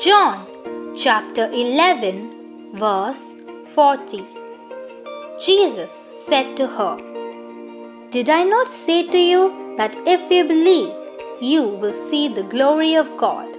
John, chapter 11, verse 40. Jesus said to her, Did I not say to you that if you believe, you will see the glory of God?